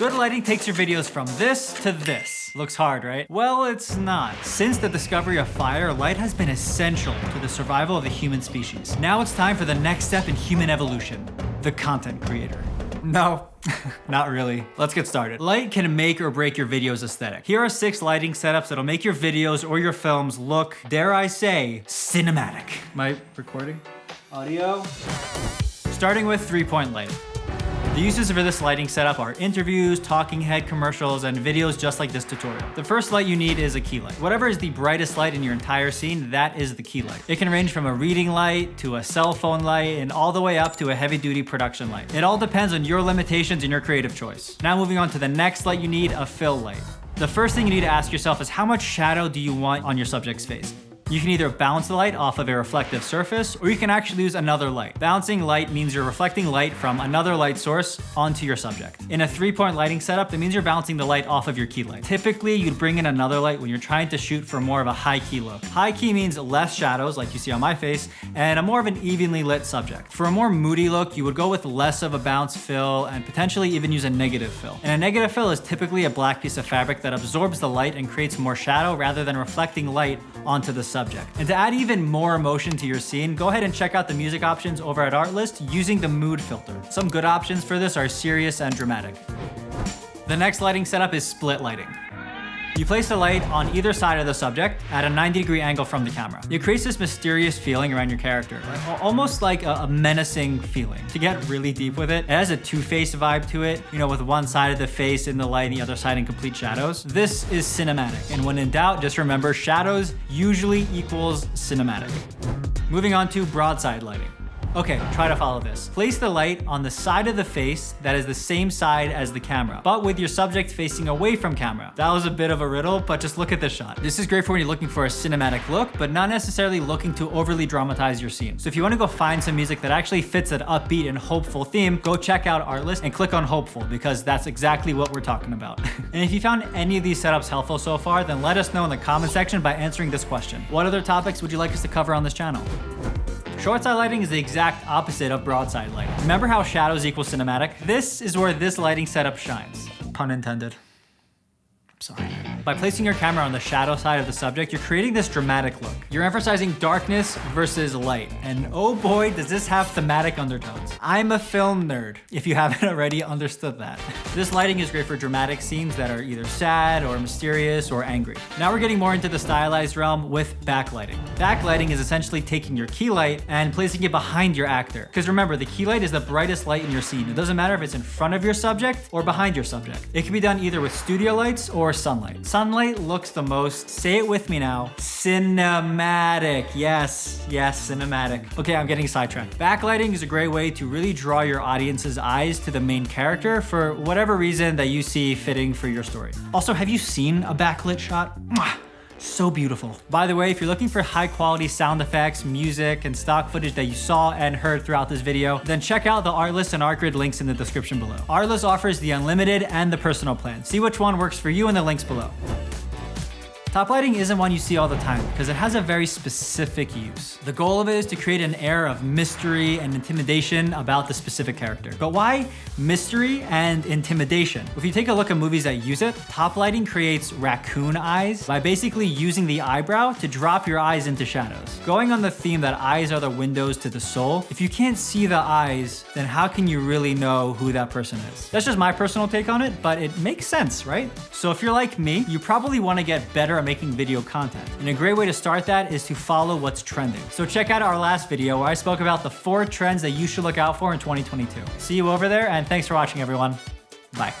Good lighting takes your videos from this to this. Looks hard, right? Well, it's not. Since the discovery of fire, light has been essential to the survival of the human species. Now it's time for the next step in human evolution, the content creator. No, not really. Let's get started. Light can make or break your video's aesthetic. Here are six lighting setups that'll make your videos or your films look, dare I say, cinematic. My recording? Audio? Starting with three-point lighting. The uses for this lighting setup are interviews, talking head commercials, and videos just like this tutorial. The first light you need is a key light. Whatever is the brightest light in your entire scene, that is the key light. It can range from a reading light to a cell phone light and all the way up to a heavy duty production light. It all depends on your limitations and your creative choice. Now moving on to the next light you need, a fill light. The first thing you need to ask yourself is how much shadow do you want on your subject's face? You can either bounce the light off of a reflective surface, or you can actually use another light. Bouncing light means you're reflecting light from another light source onto your subject. In a three-point lighting setup, that means you're bouncing the light off of your key light. Typically, you'd bring in another light when you're trying to shoot for more of a high key look. High key means less shadows, like you see on my face, and a more of an evenly lit subject. For a more moody look, you would go with less of a bounce fill and potentially even use a negative fill. And a negative fill is typically a black piece of fabric that absorbs the light and creates more shadow rather than reflecting light onto the subject. And to add even more emotion to your scene, go ahead and check out the music options over at Artlist using the mood filter. Some good options for this are serious and dramatic. The next lighting setup is split lighting. You place the light on either side of the subject at a 90 degree angle from the camera. It creates this mysterious feeling around your character, almost like a, menacing feeling. To get really deep with it, it has a two-faced vibe to it, you know, with one side of the face in the light and the other side in complete shadows. This is cinematic, and when in doubt, just remember shadows usually equals cinematic. Moving on to broadside lighting. Okay, try to follow this. Place the light on the side of the face that is the same side as the camera, but with your subject facing away from camera. That was a bit of a riddle, but just look at this shot. This is great for when you're looking for a cinematic look, but not necessarily looking to overly dramatize your scene. So if you wanna go find some music that actually fits that upbeat and hopeful theme, go check out Artlist and click on Hopeful because that's exactly what we're talking about. and if you found any of these setups helpful so far, then let us know in the comment section by answering this question. What other topics would you like us to cover on this channel? Short side lighting is the exact opposite of broadside lighting. Remember how shadows equal cinematic? This is where this lighting setup shines. Pun intended. I'm sorry. By placing your camera on the shadow side of the subject, you're creating this dramatic look. You're emphasizing darkness versus light. And oh boy, does this have thematic undertones. I'm a film nerd, if you haven't already understood that. This lighting is great for dramatic scenes that are either sad or mysterious or angry. Now we're getting more into the stylized realm with backlighting. Backlighting is essentially taking your key light and placing it behind your actor. Because remember, the key light is the brightest light in your scene. It doesn't matter if it's in front of your subject or behind your subject. It can be done either with studio lights or sunlight. Sunlight looks the most, say it with me now, cinematic. Yes, yes, cinematic. Okay, I'm getting sidetracked. Backlighting is a great way to really draw your audience's eyes to the main character for whatever reason that you see fitting for your story. Also, have you seen a backlit shot? So beautiful. By the way, if you're looking for high quality sound effects, music, and stock footage that you saw and heard throughout this video, then check out the Artlist and Artgrid links in the description below. Artlist offers the unlimited and the personal plan. See which one works for you in the links below. Top lighting isn't one you see all the time because it has a very specific use. The goal of it is to create an air of mystery and intimidation about the specific character. But why mystery and intimidation? If you take a look at movies that use it, top lighting creates raccoon eyes by basically using the eyebrow to drop your eyes into shadows. Going on the theme that eyes are the windows to the soul, if you can't see the eyes, then how can you really know who that person is? That's just my personal take on it, but it makes sense, right? So if you're like me, you probably want to get better making video content. And a great way to start that is to follow what's trending. So check out our last video where I spoke about the four trends that you should look out for in 2022. See you over there and thanks for watching everyone. Bye.